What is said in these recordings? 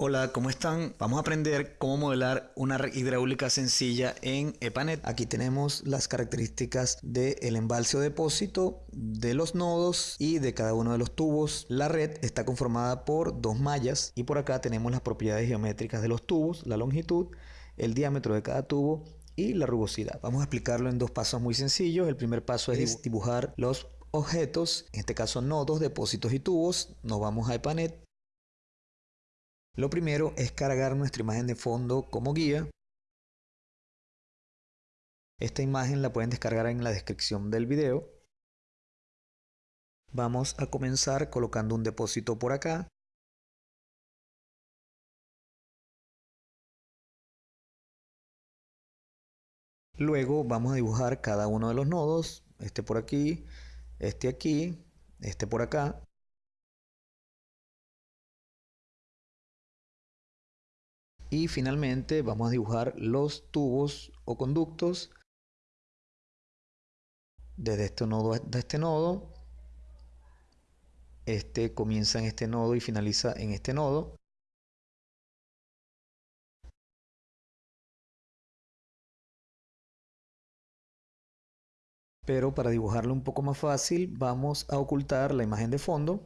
Hola, ¿cómo están? Vamos a aprender cómo modelar una red hidráulica sencilla en EPANET. Aquí tenemos las características del embalse o depósito, de los nodos y de cada uno de los tubos. La red está conformada por dos mallas y por acá tenemos las propiedades geométricas de los tubos, la longitud, el diámetro de cada tubo y la rugosidad. Vamos a explicarlo en dos pasos muy sencillos. El primer paso es dibujar los objetos, en este caso nodos, depósitos y tubos. Nos vamos a EPANET lo primero es cargar nuestra imagen de fondo como guía. Esta imagen la pueden descargar en la descripción del video. Vamos a comenzar colocando un depósito por acá. Luego vamos a dibujar cada uno de los nodos, este por aquí, este aquí, este por acá. Y finalmente vamos a dibujar los tubos o conductos desde este nodo a este nodo. Este comienza en este nodo y finaliza en este nodo. Pero para dibujarlo un poco más fácil vamos a ocultar la imagen de fondo.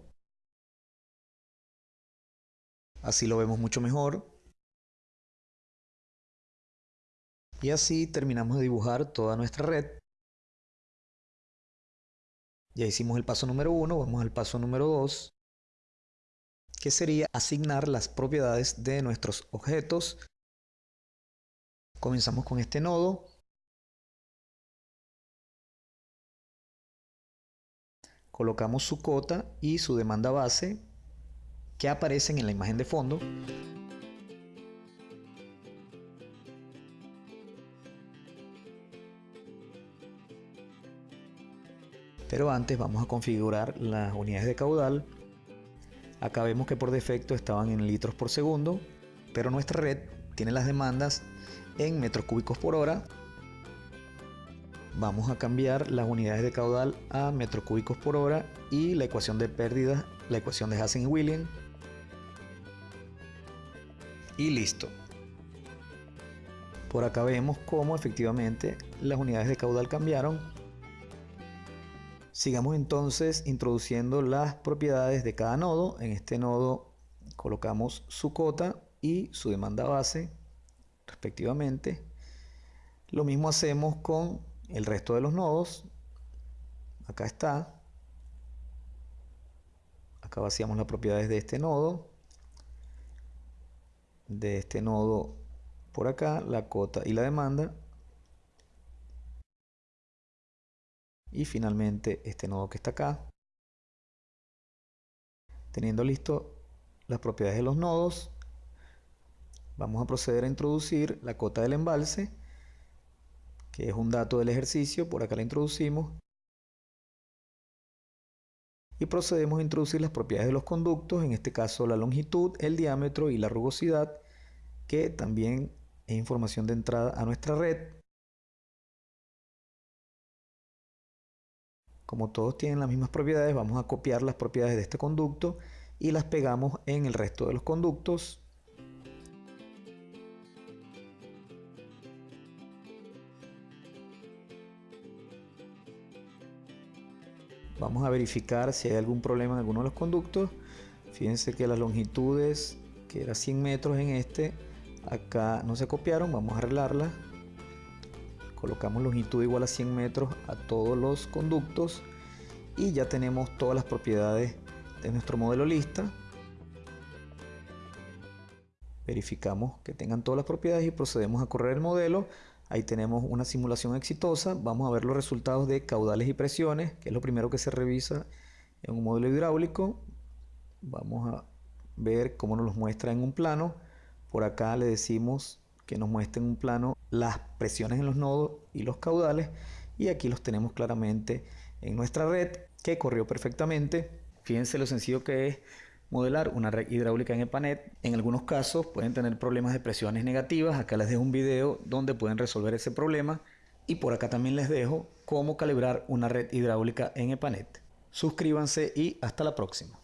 Así lo vemos mucho mejor. Y así terminamos de dibujar toda nuestra red. Ya hicimos el paso número 1, vamos al paso número 2, que sería asignar las propiedades de nuestros objetos. Comenzamos con este nodo. Colocamos su cota y su demanda base que aparecen en la imagen de fondo. Pero antes vamos a configurar las unidades de caudal. Acá vemos que por defecto estaban en litros por segundo, pero nuestra red tiene las demandas en metros cúbicos por hora. Vamos a cambiar las unidades de caudal a metros cúbicos por hora y la ecuación de pérdidas, la ecuación de Hassen y William. Y listo. Por acá vemos cómo efectivamente las unidades de caudal cambiaron Sigamos entonces introduciendo las propiedades de cada nodo. En este nodo colocamos su cota y su demanda base respectivamente. Lo mismo hacemos con el resto de los nodos. Acá está. Acá vaciamos las propiedades de este nodo. De este nodo por acá, la cota y la demanda. Y finalmente este nodo que está acá. Teniendo listo las propiedades de los nodos, vamos a proceder a introducir la cota del embalse, que es un dato del ejercicio, por acá la introducimos. Y procedemos a introducir las propiedades de los conductos, en este caso la longitud, el diámetro y la rugosidad, que también es información de entrada a nuestra red. Como todos tienen las mismas propiedades, vamos a copiar las propiedades de este conducto y las pegamos en el resto de los conductos. Vamos a verificar si hay algún problema en alguno de los conductos. Fíjense que las longitudes, que era 100 metros en este, acá no se copiaron, vamos a arreglarlas colocamos longitud igual a 100 metros a todos los conductos y ya tenemos todas las propiedades de nuestro modelo lista. Verificamos que tengan todas las propiedades y procedemos a correr el modelo. Ahí tenemos una simulación exitosa. Vamos a ver los resultados de caudales y presiones que es lo primero que se revisa en un modelo hidráulico. Vamos a ver cómo nos los muestra en un plano. Por acá le decimos que nos muestren un plano las presiones en los nodos y los caudales y aquí los tenemos claramente en nuestra red que corrió perfectamente. Fíjense lo sencillo que es modelar una red hidráulica en EPANET. En algunos casos pueden tener problemas de presiones negativas. Acá les dejo un video donde pueden resolver ese problema. Y por acá también les dejo cómo calibrar una red hidráulica en EPANET. Suscríbanse y hasta la próxima.